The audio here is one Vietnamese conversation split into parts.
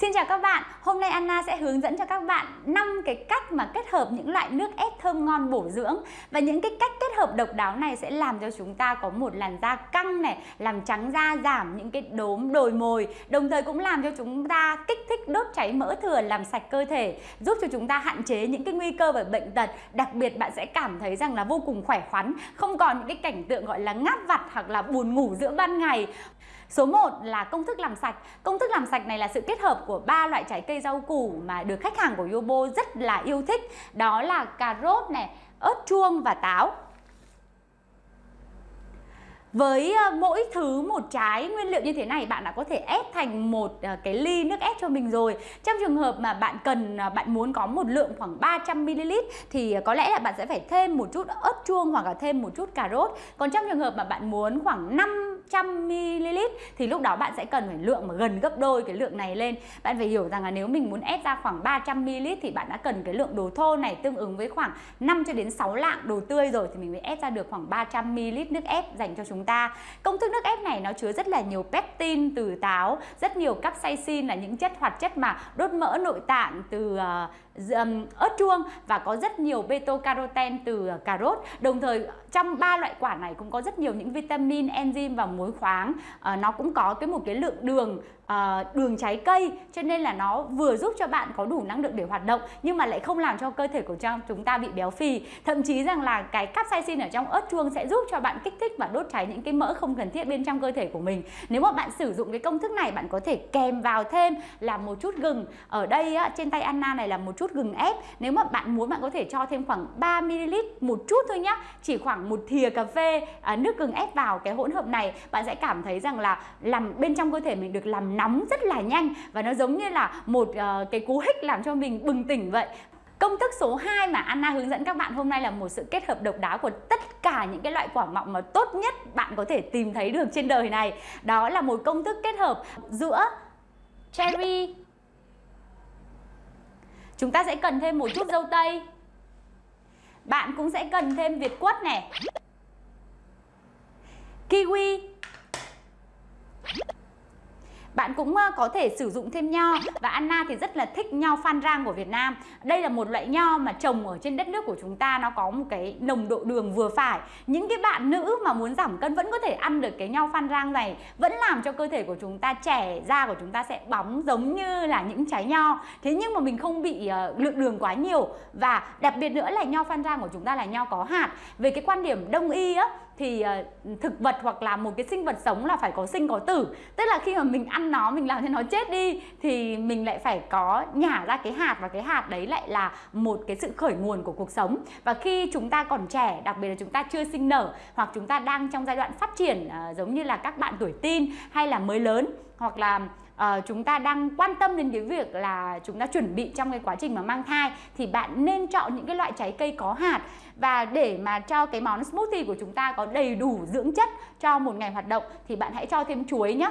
Xin chào các bạn, hôm nay Anna sẽ hướng dẫn cho các bạn 5 cái cách mà kết hợp những loại nước ép thơm ngon bổ dưỡng. Và những cái cách kết hợp độc đáo này sẽ làm cho chúng ta có một làn da căng này Làm trắng da, giảm những cái đốm đồi mồi Đồng thời cũng làm cho chúng ta kích thích đốt cháy mỡ thừa, làm sạch cơ thể Giúp cho chúng ta hạn chế những cái nguy cơ về bệnh tật. Đặc biệt bạn sẽ cảm thấy rằng là vô cùng khỏe khoắn Không còn những cái cảnh tượng gọi là ngáp vặt hoặc là buồn ngủ giữa ban ngày. Số 1 là công thức làm sạch. Công thức làm sạch này là sự kết hợp của ba loại trái cây rau củ mà được khách hàng của Yobo rất là yêu thích. Đó là cà rốt này, ớt chuông và táo. Với ờ, mỗi thứ một trái nguyên liệu như thế này bạn đã có thể ép thành một ờ, cái ly nước ép cho mình rồi Trong trường hợp mà bạn cần, ờ, bạn muốn có một lượng khoảng 300ml thì có lẽ là bạn sẽ phải thêm một chút ớt chuông hoặc là thêm một chút cà rốt Còn trong trường hợp mà bạn muốn khoảng 100ml thì lúc đó bạn sẽ cần phải lượng mà gần gấp đôi cái lượng này lên Bạn phải hiểu rằng là nếu mình muốn ép ra khoảng 300ml thì bạn đã cần cái lượng đồ thô này tương ứng với khoảng 5 cho đến 6 lạng đồ tươi rồi thì mình mới ép ra được khoảng 300ml nước ép dành cho chúng chúng ta. Công thức nước ép này nó chứa rất là nhiều pectin từ táo, rất nhiều capsaicin là những chất hoạt chất mà đốt mỡ nội tạng từ uh, ớt chuông và có rất nhiều beta-carotene từ ờ, cà rốt. Đồng thời trong ba loại quả này cũng có rất nhiều những vitamin, enzyme và muối khoáng. Uh, nó cũng có cái một cái lượng đường uh, đường trái cây. Cho nên là nó vừa giúp cho bạn có đủ năng lượng để hoạt động nhưng mà lại không làm cho cơ thể của chúng ta bị béo phì. Thậm chí rằng là cái capsaicin ở trong ớt chuông sẽ giúp cho bạn kích thích và đốt cháy những cái mỡ không cần thiết bên trong cơ thể của mình. Nếu mà bạn sử dụng cái công thức này bạn có thể kèm vào thêm là một chút gừng. Ở đây á, trên tay Anna này là một chút gừng ép. Nếu mà bạn muốn bạn có thể cho thêm khoảng 3ml một chút thôi nhá. Chỉ khoảng một thìa cà phê à, nước gừng ép vào cái hỗn hợp này. Bạn sẽ cảm thấy rằng là làm bên trong cơ thể mình được làm nóng rất là nhanh và nó giống như là một uh, cái cú hích làm cho mình bừng tỉnh vậy. Công thức số 2 mà Anna hướng dẫn các bạn hôm nay là một sự kết hợp độc đáo của tất cả những cái loại quả mọng mà tốt nhất bạn có thể tìm thấy được trên đời này. Đó là một công thức kết hợp giữa cherry. Chúng ta sẽ cần thêm một chút dâu tây. Bạn cũng sẽ cần thêm việt quất này. Kiwi bạn cũng ờ, có thể sử dụng thêm nho và Anna thì rất là thích nho phan rang của Việt Nam. Đây là một loại nho mà trồng ở trên đất nước của chúng ta nó có một cái nồng độ đường vừa phải. Những cái bạn nữ mà muốn giảm cân vẫn có thể ăn được cái nho phan rang này, vẫn làm cho cơ thể của chúng ta trẻ, da của chúng ta sẽ bóng giống như là những trái nho. Thế nhưng mà mình không bị uh, lượng đường quá nhiều và đặc biệt nữa là nho phan rang của chúng ta là nho có hạt. Về cái quan điểm đông y á thì uh, thực vật hoặc là một cái sinh vật sống là phải có sinh có tử. Tức là khi mà mình ăn nó mình làm cho nó chết đi thì mình lại phải có nhả ra cái hạt và cái hạt đấy lại là một cái sự khởi nguồn của cuộc sống và khi chúng ta còn trẻ đặc biệt là chúng ta chưa sinh nở hoặc chúng ta đang trong giai đoạn phát triển uh, giống như là các bạn tuổi tin hay là mới lớn hoặc là uh, chúng ta đang quan tâm đến cái việc là chúng ta chuẩn bị trong cái quá trình mà mang thai thì bạn nên chọn những cái loại trái cây có hạt và để mà cho cái món smoothie của chúng ta có đầy đủ dưỡng chất cho một ngày hoạt động thì bạn hãy cho thêm chuối nhé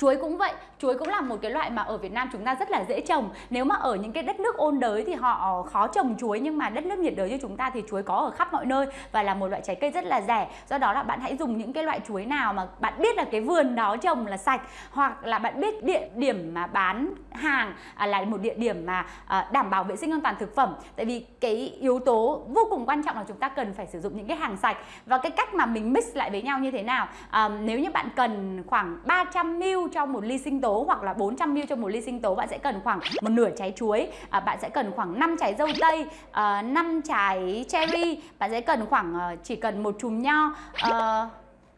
Chuối cũng vậy, chuối cũng là một cái loại mà ở Việt Nam chúng ta rất là dễ trồng. Nếu mà ở những cái đất nước ôn đới thì họ khó trồng chuối Nhưng mà đất nước nhiệt đới như chúng ta thì chuối có ở khắp mọi nơi Và là một loại trái cây rất là rẻ. Do đó là bạn hãy dùng những cái loại chuối nào mà bạn biết là cái vườn đó trồng là sạch Hoặc là bạn biết địa điểm mà bán hàng à, là một địa điểm mà à, đảm bảo vệ sinh an toàn thực phẩm. Tại vì cái yếu tố vô cùng quan trọng là chúng ta cần phải sử dụng những cái hàng sạch. Và cái cách mà mình mix lại với nhau như thế nào? À, Nếu như bạn cần khoảng 300ml cho một ly sinh tố hoặc là 400ml cho một ly sinh tố bạn sẽ cần khoảng một nửa trái chuối à, bạn sẽ cần khoảng 5 trái dâu tây à, 5 trái cherry bạn sẽ cần khoảng à, chỉ cần một chùm nho à,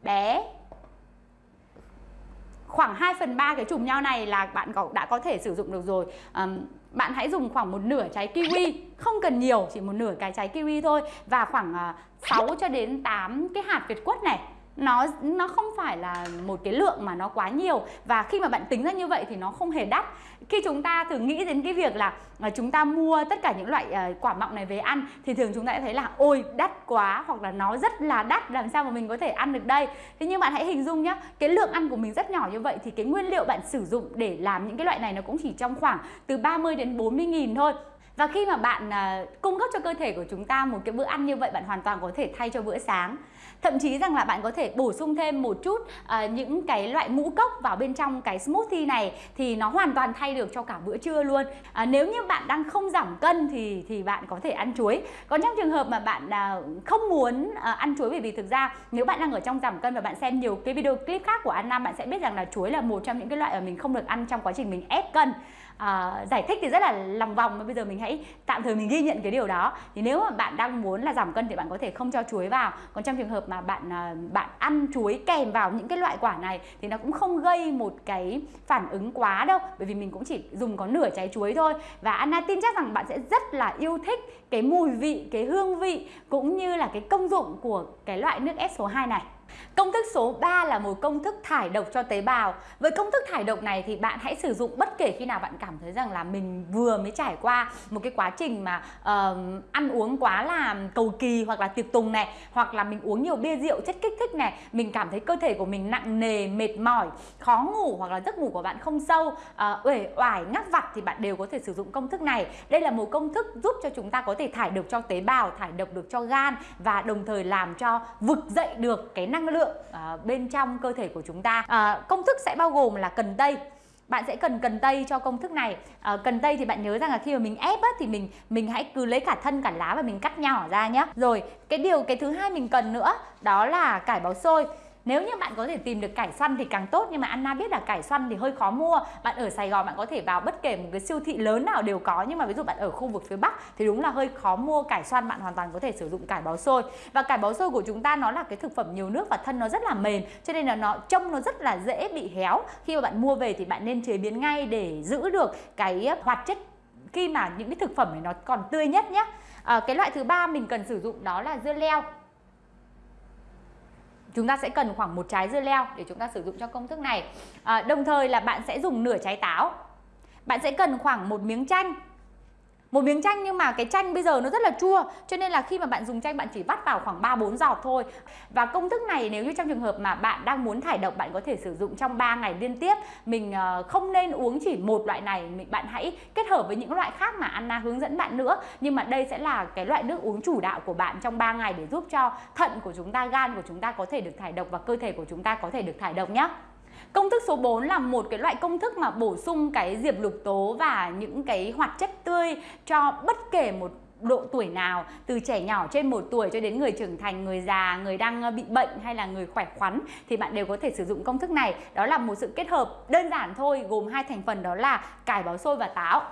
bé. Khoảng 2 phần 3 cái chùm nho này là bạn có, đã có thể sử dụng được rồi. Um, bạn hãy dùng khoảng một nửa trái kiwi không cần nhiều chỉ một nửa cái trái kiwi thôi và khoảng ờ, uh, 6 cho đến 8 cái hạt việt quất này nó nó không phải là một cái lượng mà nó quá nhiều. Và khi mà bạn tính ra như vậy thì nó không hề đắt. Khi chúng ta thử nghĩ đến cái việc là ờ, chúng ta mua tất cả những loại uh, quả mọng này về ăn thì thường chúng ta sẽ thấy là ôi đắt quá. Hoặc là nó rất là đắt làm sao mà mình có thể ăn được đây? Thế nhưng bạn hãy hình dung nhá cái lượng ăn của mình rất nhỏ như vậy thì cái nguyên liệu bạn sử dụng để làm những cái loại này nó cũng chỉ trong khoảng từ 30 đến 40 nghìn thôi và khi mà bạn uh, cung cấp cho cơ thể của chúng ta một cái bữa ăn như vậy bạn hoàn toàn có thể thay cho bữa sáng Thậm chí rằng là bạn có thể bổ sung thêm một chút uh, những cái loại ngũ cốc vào bên trong cái smoothie này thì nó hoàn toàn thay được cho cả bữa trưa luôn. Uh, nếu như bạn đang không giảm cân thì thì bạn có thể ăn chuối. Còn trong trường hợp mà bạn uh, không muốn uh, ăn chuối bởi vì thực ra nếu bạn đang ở trong giảm cân và bạn xem nhiều cái video clip khác của an Nam, bạn sẽ biết rằng là chuối là một trong những cái loại mà mình không được ăn trong quá trình mình ép cân uh, giải thích thì rất là lòng vòng mà bây giờ mình hãy tạm thời mình ghi nhận cái điều đó. Thì nếu mà bạn đang muốn là giảm cân thì bạn có thể không cho chuối vào. Còn trong trường hợp mà bạn uh, bạn ăn chuối kèm vào những cái loại quả này thì nó cũng không gây một cái phản ứng quá đâu bởi vì mình cũng chỉ dùng có nửa trái chuối thôi. Và Anna tin chắc rằng bạn sẽ rất là yêu thích cái mùi vị cái hương vị cũng như là cái công dụng của cái loại nước ép số 2 này. Công thức số 3 là một công thức thải độc cho tế bào. Với công thức thải độc này thì bạn hãy sử dụng bất kể khi nào bạn cảm thấy rằng là mình vừa mới trải qua một cái quá trình mà uh, ăn uống quá là cầu kỳ hoặc là tiệc tùng này, hoặc là mình uống nhiều bia rượu chất kích thích này, mình cảm thấy cơ thể của mình nặng nề, mệt mỏi, khó ngủ hoặc là giấc ngủ của bạn không sâu, uh, uể oải, ngắc vặt thì bạn đều có thể sử dụng công thức này. Đây là một công thức giúp cho chúng ta có thể thải độc cho tế bào, thải độc được cho gan và đồng thời làm cho vực dậy được cái năng lượng uh, bên trong cơ thể của chúng ta. Uh, công thức sẽ bao gồm là cần tây. Bạn sẽ cần cần tây cho công thức này. À, cần tây thì bạn nhớ rằng là khi mà mình ép á, thì mình mình hãy cứ lấy cả thân cả lá và mình cắt nhỏ ra nhé rồi cái điều cái thứ hai mình cần nữa đó là cải bó xôi nếu như bạn có thể tìm được cải xoăn thì càng tốt nhưng mà Anna biết là cải xoăn thì hơi khó mua. Bạn ở Sài Gòn bạn có thể vào bất kể một cái siêu thị lớn nào đều có nhưng mà ví dụ bạn ở khu vực phía Bắc thì đúng là hơi khó mua cải xoăn bạn hoàn toàn có thể sử dụng cải bó xôi. Và cải bó xôi của chúng ta nó là cái thực phẩm nhiều nước và thân nó rất là mềm cho nên là nó trông nó rất là dễ bị héo. Khi mà bạn mua về thì bạn nên chế biến ngay để giữ được cái ờ, hoạt chất khi mà những cái thực phẩm này nó còn tươi nhất nhé. À, ờ, cái loại thứ ba mình cần sử dụng đó là dưa leo chúng ta sẽ cần khoảng một trái dưa leo để chúng ta sử dụng cho công thức này. À, đồng thời là bạn sẽ dùng nửa trái táo. Bạn sẽ cần khoảng một miếng chanh một miếng chanh nhưng mà cái chanh bây giờ nó rất là chua cho nên là khi mà bạn dùng chanh bạn chỉ vắt vào khoảng 3 4 giọt thôi. Và công thức này nếu như trong trường hợp mà bạn đang muốn thải độc bạn có thể sử dụng trong 3 ngày liên tiếp. Mình ờ, không nên uống chỉ một loại này, mình bạn hãy kết hợp với những loại khác mà Anna hướng dẫn bạn nữa. Nhưng mà đây sẽ là cái loại nước uống chủ đạo của bạn trong 3 ngày để giúp cho thận của chúng ta, gan của chúng ta có thể được thải độc và cơ thể của chúng ta có thể được thải độc nhé. Công thức số 4 là một cái loại công thức mà bổ sung cái diệp lục tố và những cái hoạt chất tươi cho bất kể một độ tuổi nào từ trẻ nhỏ trên một tuổi cho đến người trưởng thành, người già, người đang ờ, bị bệnh hay là người khỏe khoắn thì bạn đều có thể sử dụng công thức này. Đó là một sự kết hợp đơn giản thôi gồm hai thành phần đó là cải bó xôi và táo.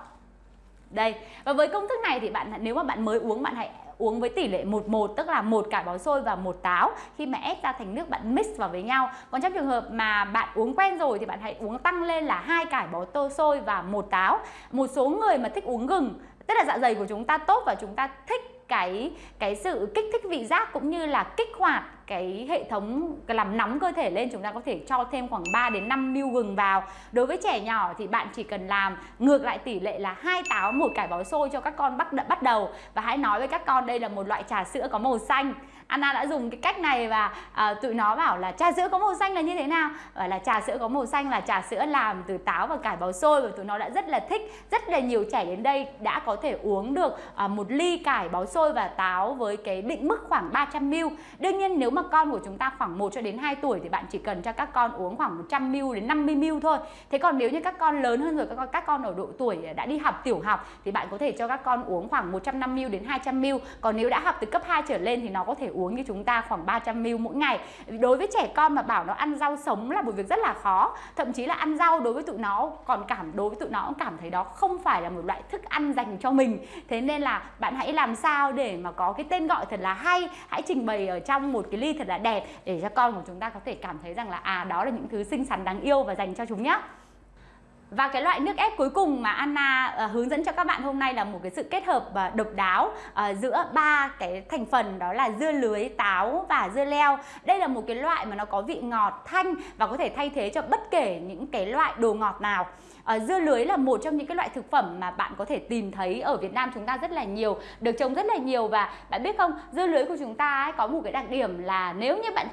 Đây, và với công thức này thì bạn nếu mà bạn mới uống bạn hãy uống với tỷ lệ 1-1 tức là một cải bó xôi và một táo. Khi mà ép ra thành nước, bạn mix vào với nhau. Còn trong trường hợp mà bạn uống quen rồi thì bạn hãy uống tăng lên là hai cải bó tô xôi và một táo. Một số người mà thích uống gừng, tức là dạ dày của chúng ta tốt và chúng ta thích cái cái sự kích thích vị giác cũng như là kích hoạt cái hệ thống làm nóng cơ thể lên, chúng ta có thể cho thêm khoảng 3 đến 5 ml gừng vào. Đối với trẻ nhỏ thì bạn chỉ cần làm ngược lại tỷ lệ là hai táo một cải bó xôi cho các con bắt bắt đầu và hãy nói với các con đây là một loại trà sữa có màu xanh. Anna đã dùng cái cách này và à, tụi nó bảo là trà sữa có màu xanh là như thế nào? Và là trà sữa có màu xanh là trà sữa làm từ táo và cải bào xôi và tụi nó đã rất là thích. Rất là nhiều trẻ đến đây đã có thể uống được à, một ly cải bào xôi và táo với cái định mức khoảng 300 ml. Đương nhiên nếu mà con của chúng ta khoảng 1 cho đến 2 tuổi thì bạn chỉ cần cho các con uống khoảng 100 ml đến 50 ml thôi. Thế còn nếu như các con lớn hơn rồi các con các con ở độ tuổi đã đi học tiểu học thì bạn có thể cho các con uống khoảng 150 ml đến 200 ml. Còn nếu đã học từ cấp 2 trở lên thì nó có thể uống như chúng ta khoảng 300 ml mỗi ngày. Đối với trẻ con mà bảo nó ăn rau sống là một việc rất là khó. Thậm chí là ăn rau đối với tụi nó còn cảm đối với tụi nó cũng cảm thấy đó không phải là một loại thức ăn dành cho mình. Thế nên là bạn hãy làm sao để mà có cái tên gọi thật là hay, hãy trình bày ở trong một cái ly thật là đẹp để cho con của chúng ta có thể cảm thấy rằng là à đó là những thứ xinh xắn đáng yêu và dành cho chúng nhé. Và cái loại nước ép cuối cùng mà Anna uh, hướng dẫn cho các bạn hôm nay là một cái sự kết hợp uh, độc đáo uh, giữa ba cái thành phần đó là dưa lưới, táo và dưa leo. Đây là một cái loại mà nó có vị ngọt thanh và có thể thay thế cho bất kể những cái loại đồ ngọt nào. À, dưa lưới là một trong những cái loại thực phẩm mà bạn có thể tìm thấy ở Việt Nam chúng ta rất là nhiều, được trồng rất là nhiều và bạn biết không, dưa lưới của chúng ta ấy, có một cái đặc điểm là nếu như bạn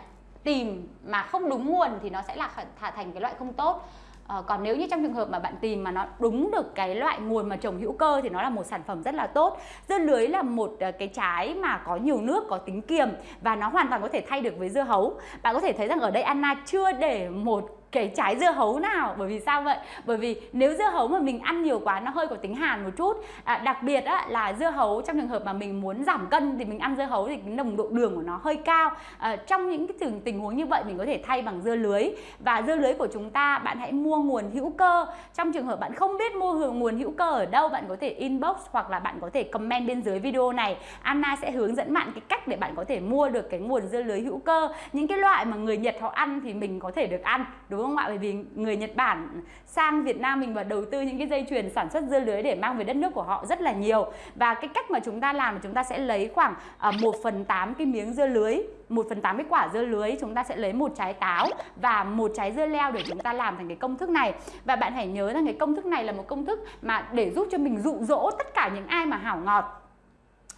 tìm mà không đúng nguồn thì nó sẽ là thành cái loại không tốt À, còn nếu như trong trường hợp mà bạn tìm mà nó đúng được cái loại nguồn mà trồng hữu cơ thì nó là một sản phẩm rất là tốt. Dưa lưới là một ờ, cái trái mà có nhiều nước, có tính kiềm và nó hoàn toàn có thể thay được với dưa hấu. Bạn có thể thấy rằng ở đây Anna chưa để một cái trái dưa hấu nào. Bởi vì sao vậy? Bởi vì nếu dưa hấu mà mình ăn nhiều quá nó hơi có tính hàn một chút. À, đặc biệt á, là dưa hấu trong trường hợp mà mình muốn giảm cân thì mình ăn dưa hấu thì cái nồng độ đường của nó hơi cao. À, trong những cái tình, tình huống như vậy mình có thể thay bằng dưa lưới. Và dưa lưới của chúng ta bạn hãy mua nguồn hữu cơ. Trong trường hợp bạn không biết mua nguồn hữu cơ ở đâu bạn có thể inbox hoặc là bạn có thể comment bên dưới video này. Anna sẽ hướng dẫn bạn cái cách để bạn có thể mua được cái nguồn dưa lưới hữu cơ. Những cái loại mà người Nhật họ ăn thì mình có thể được ăn. Đúng đúng không ạ? Bởi vì người Nhật Bản sang Việt Nam mình và đầu tư những cái dây chuyền sản xuất dưa lưới để mang về đất nước của họ rất là nhiều. Và cái cách mà chúng ta làm là chúng ta sẽ lấy khoảng ờ, uh, 1 phần 8 cái miếng dưa lưới 1 phần 8 cái quả dưa lưới chúng ta sẽ lấy một trái táo và một trái dưa leo để chúng ta làm thành cái công thức này. Và bạn hãy nhớ rằng cái công thức này là một công thức mà để giúp cho mình dụ dỗ tất cả những ai mà hảo ngọt.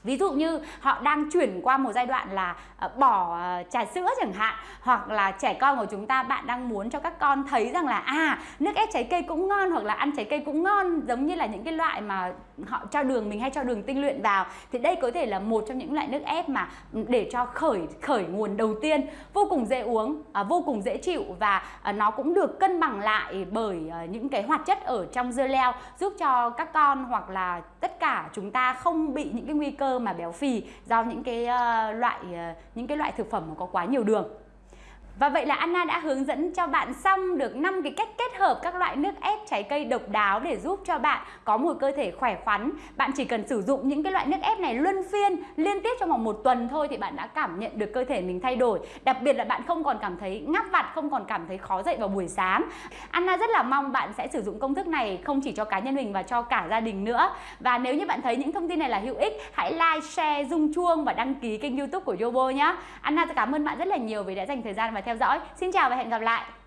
Ví dụ như họ đang chuyển qua một giai đoạn là ờ, bỏ ờ, trà sữa chẳng hạn hoặc là trẻ con của chúng ta bạn đang muốn cho các con thấy rằng là à nước ép trái cây cũng ngon hoặc là ăn trái cây cũng ngon giống như là những cái loại mà họ cho đường mình hay cho đường tinh luyện vào. Thì đây có thể là một trong những loại nước ép mà ừ, để cho khởi khởi nguồn đầu tiên vô cùng dễ uống à, vô cùng dễ chịu và à, nó cũng được cân bằng lại bởi à, những cái hoạt chất ở trong dưa leo giúp cho các con hoặc là tất cả chúng ta không bị những cái nguy cơ mà béo phì do những cái uh, loại uh, những cái loại thực phẩm mà có quá nhiều đường. Và vậy là Anna đã hướng dẫn cho bạn xong được 5 cái cách kết hợp các loại nước ép trái cây độc đáo để giúp cho bạn có một cơ thể khỏe khoắn. Bạn chỉ cần sử dụng những cái loại nước ép này luân phiên liên tiếp trong vòng một tuần thôi thì bạn đã cảm nhận được cơ thể mình thay đổi. Đặc biệt là bạn không còn cảm thấy ngáp vặt, không còn cảm thấy khó dậy vào buổi sáng. Anna rất là mong bạn sẽ sử dụng công thức này không chỉ cho cá nhân mình và cho cả gia đình nữa. Và nếu như bạn thấy những thông tin này là hữu ích, hãy like, share, rung chuông và đăng ký kênh youtube của Yobo nhé. Anna cảm ơn bạn rất là nhiều vì đã dành thời gian và theo dõi. Xin chào và hẹn gặp lại!